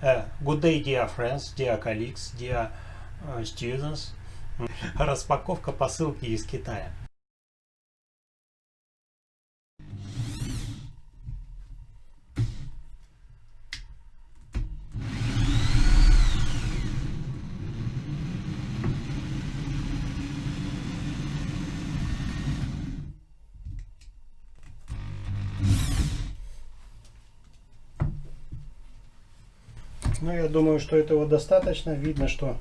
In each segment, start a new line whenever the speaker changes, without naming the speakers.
Uh, good day, dear friends, dear colleagues, dear uh, students. Распаковка посылки из Китая. Ну, я думаю, что этого достаточно. Видно, что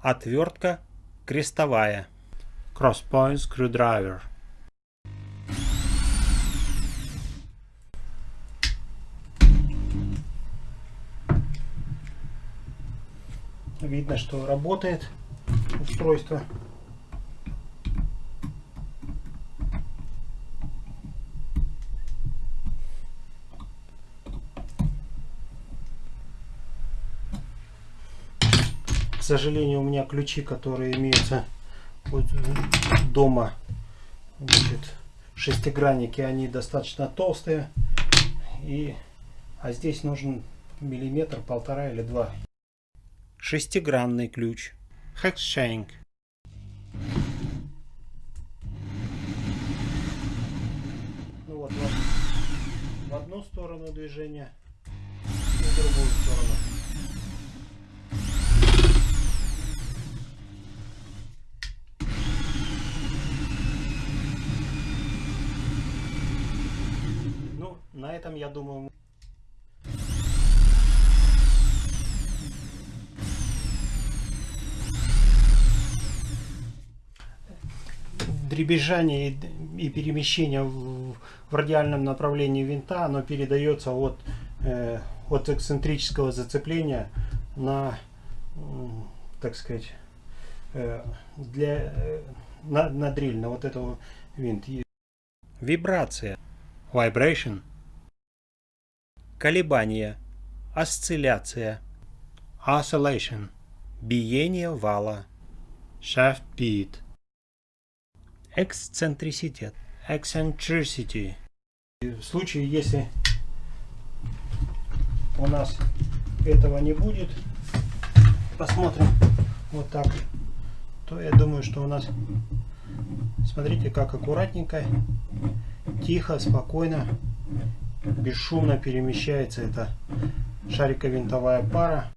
отвертка крестовая. Cross point screwdriver. Видно, что работает устройство. К сожалению, у меня ключи, которые имеются вот дома, значит, шестигранники, они достаточно толстые. И, а здесь нужен миллиметр, полтора или два шестигранный ключ. Hexshank. Ну вот, вот в одну сторону движения и в другую сторону. Ну, на этом, я думаю, дребезжание и перемещение в, радиальном направлении винта, оно передается от, э, от эксцентрического зацепления на, так сказать, э, для, э, на, на дрель, на вот этого винт. Вибрация, vibration, колебание, осцилляция, oscillation, биение вала, shaft beat эксцентриситет, eccentricity. В случае, если у нас этого не будет, посмотрим вот так, то я думаю, что у нас, смотрите, как аккуратненько, тихо, спокойно, бесшумно перемещается эта шариковинтовая пара.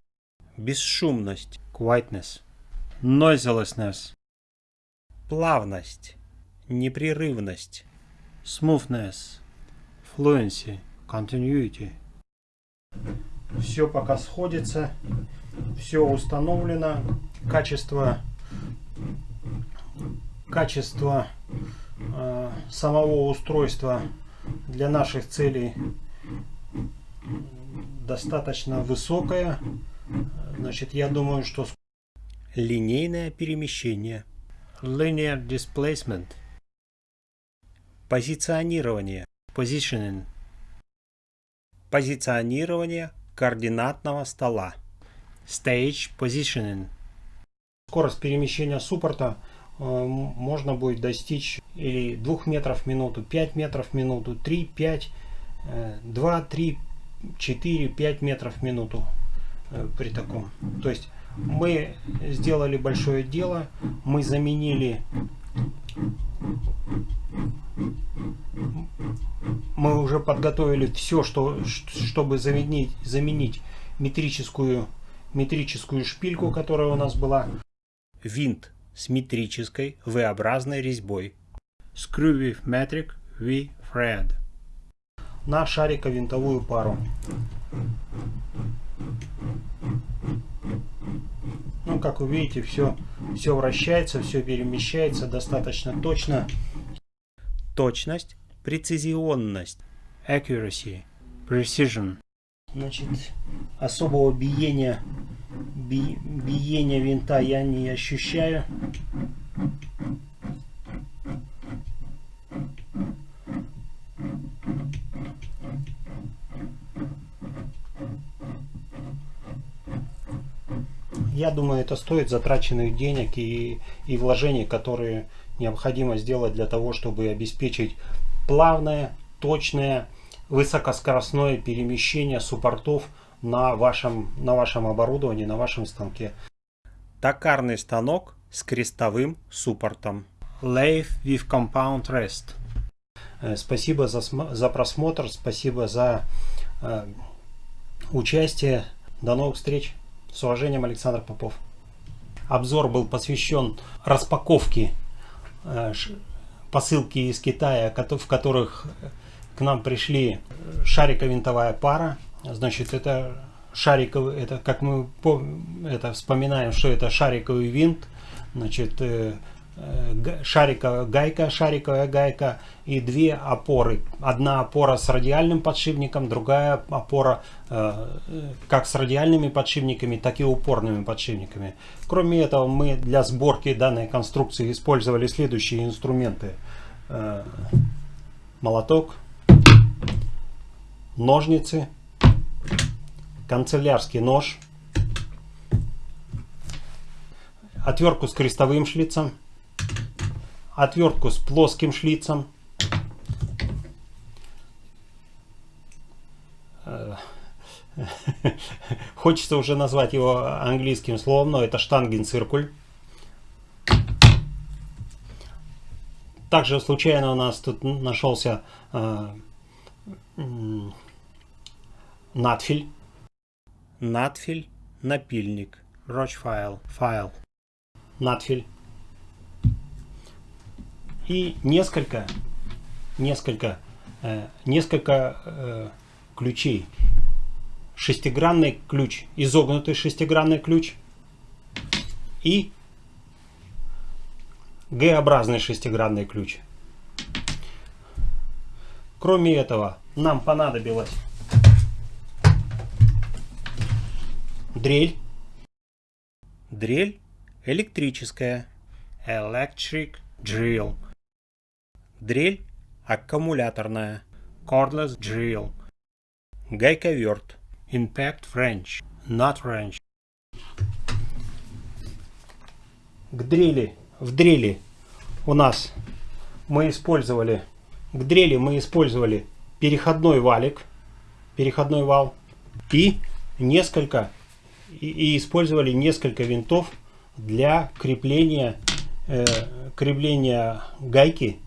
Бесшумность, quietness, noiselessness, плавность непрерывность, smoothness, fluency, continuity. Все пока сходится, все установлено, качество, качество э, самого устройства для наших целей достаточно высокое. Значит, я думаю, что линейное перемещение, linear displacement – Позиционирование. Positioning. Позиционирование координатного стола. Stage Positioning. Скорость перемещения суппорта э, можно будет достичь или 2 метров в минуту, 5 метров в минуту, 3, 5, э, 2, 3, 4, 5 метров в минуту э, при таком. То есть мы сделали большое дело, мы заменили мы уже подготовили все, что, чтобы заменить, заменить метрическую, метрическую шпильку, которая у нас была. Винт с метрической V-образной резьбой. Screw with metric V-thread. На шариковинтовую пару. Ну, как вы видите, все, все вращается, все перемещается достаточно точно. Точность, прецизионность, accuracy, precision. Значит, особого биения, би, биения винта я не ощущаю. Я думаю, это стоит затраченных денег и, и вложений, которые необходимо сделать для того, чтобы обеспечить плавное, точное, высокоскоростное перемещение суппортов на вашем, на вашем оборудовании, на вашем станке. Токарный станок с крестовым суппортом. Lathe with Compound Rest. Э, спасибо за, за просмотр, спасибо за э, участие. До новых встреч. С уважением, Александр Попов. Обзор был посвящен распаковке э, посылки из Китая, в которых к нам пришли шариковинтовая пара. Значит, это шариковый, это как мы это вспоминаем, что это шариковый винт. Значит, э, шариковая гайка, шариковая гайка и две опоры. Одна опора с радиальным подшипником, другая опора э, как с радиальными подшипниками, так и упорными подшипниками. Кроме этого, мы для сборки данной конструкции использовали следующие инструменты. Э, молоток, ножницы, канцелярский нож, отвертку с крестовым шлицем, отвертку с плоским шлицем. Э, хочется уже назвать его английским словом, но это штангенциркуль. Также случайно у нас тут нашелся э, надфиль. Надфиль, напильник, рочфайл, файл. Надфиль и несколько, несколько, э, несколько э, ключей. Шестигранный ключ, изогнутый шестигранный ключ и Г-образный шестигранный ключ. Кроме этого, нам понадобилась дрель. Дрель электрическая. Electric drill. Дрель аккумуляторная. Cordless drill. Гайковерт. Impact wrench. Not wrench. К дрели. В дрели у нас мы использовали к дрели мы использовали переходной валик, переходной вал и несколько и, и использовали несколько винтов для крепления э, крепления гайки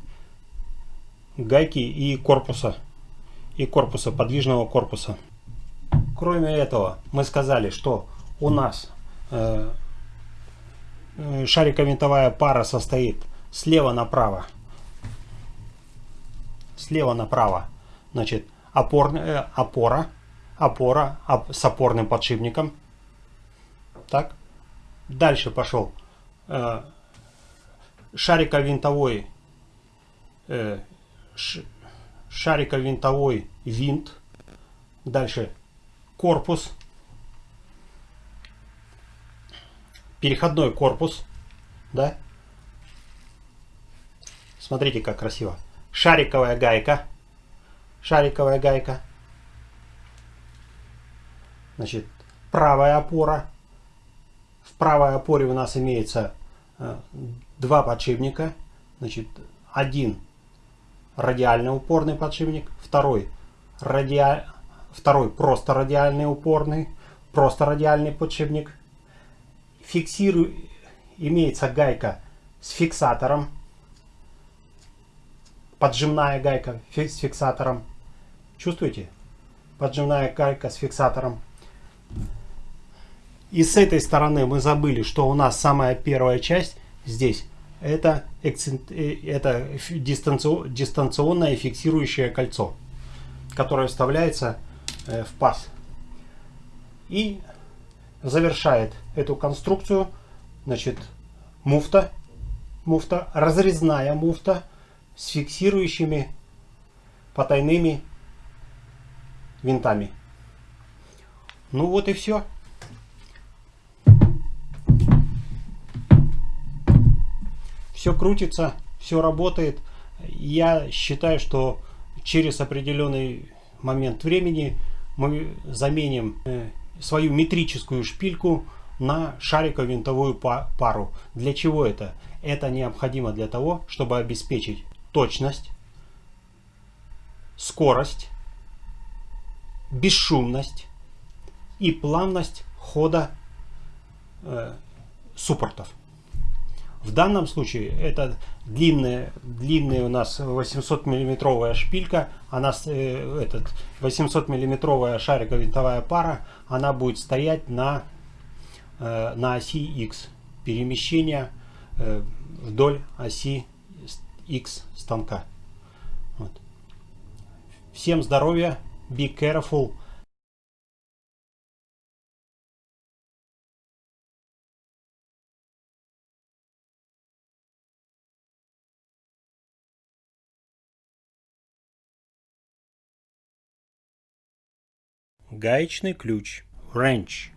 гайки и корпуса. И корпуса подвижного корпуса. Кроме этого мы сказали что у нас э, э шариковинтовая пара состоит слева направо. Слева направо. Значит опорная э, опора опора оп, с опорным подшипником. Так. Дальше пошел э, шариковинтовой э, шариковинтовой винт. Дальше корпус. Переходной корпус. Да? Смотрите, как красиво. Шариковая гайка. Шариковая гайка. Значит, правая опора. В правой опоре у нас имеется э, два подшипника. Значит, один радиально упорный подшипник, второй, радиа... второй просто радиальный упорный, просто радиальный подшипник. Фиксирую, имеется гайка с фиксатором, поджимная гайка с фиксатором. Чувствуете? Поджимная гайка с фиксатором. И с этой стороны мы забыли, что у нас самая первая часть здесь это, э, это дистанционное фиксирующее кольцо, которое вставляется э, в паз. И завершает эту конструкцию значит, муфта, муфта, разрезная муфта с фиксирующими потайными винтами. Ну вот и все. Все крутится, все работает. Я считаю, что через определенный момент времени мы заменим э, свою метрическую шпильку на шариково-винтовую пару. Для чего это? Это необходимо для того, чтобы обеспечить точность, скорость, бесшумность и плавность хода э, суппортов. В данном случае это длинная, длинная у нас 800 миллиметровая шпилька, она, э, этот 800 миллиметровая шариково-винтовая пара, она будет стоять на, э, на оси X. Перемещение э, вдоль оси X станка. Вот. Всем здоровья, be careful.
Гаечный ключ. Wrench.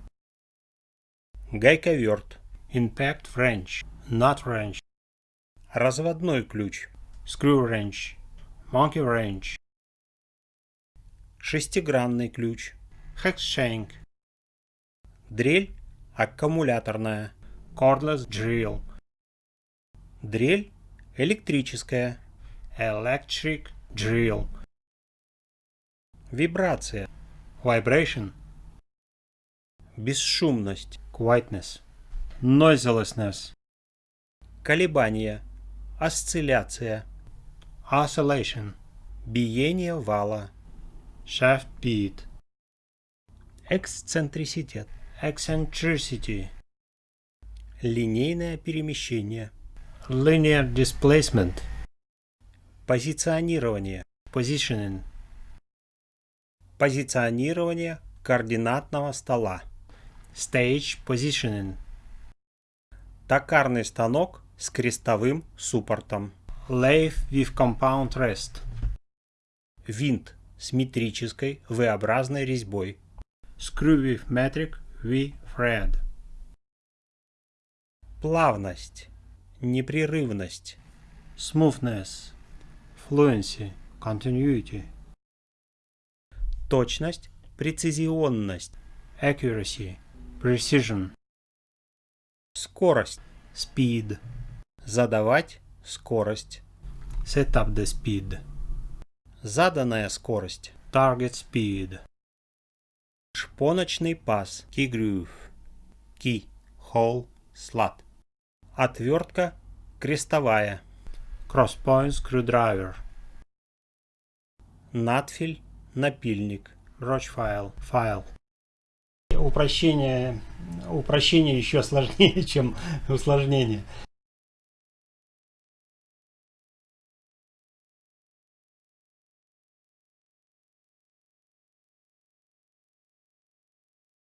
Гайковерт. Impact wrench. Nut wrench. Разводной ключ. Screw wrench. Monkey wrench. Шестигранный ключ. Hex shank. Дрель аккумуляторная. Cordless drill. Дрель электрическая. Electric drill. Вибрация vibration, бесшумность, quietness, noiselessness, колебания, осцилляция, oscillation, биение вала, shaft beat, эксцентриситет, eccentricity, линейное перемещение, linear displacement, позиционирование, positioning, Позиционирование координатного стола. Stage Positioning. Токарный станок с крестовым суппортом. Lathe with Compound Rest. Винт с метрической V-образной резьбой. Screw with metric V-thread. Плавность. Непрерывность. Smoothness. Fluency. Continuity точность, прецизионность, accuracy, precision, скорость, speed, задавать скорость, set up the speed, заданная скорость, target speed, шпоночный паз, key groove, key, hole, slot, отвертка. Крестовая, cross point screwdriver, надфиль напильник, Roach файл.
Упрощение, упрощение еще сложнее, чем усложнение.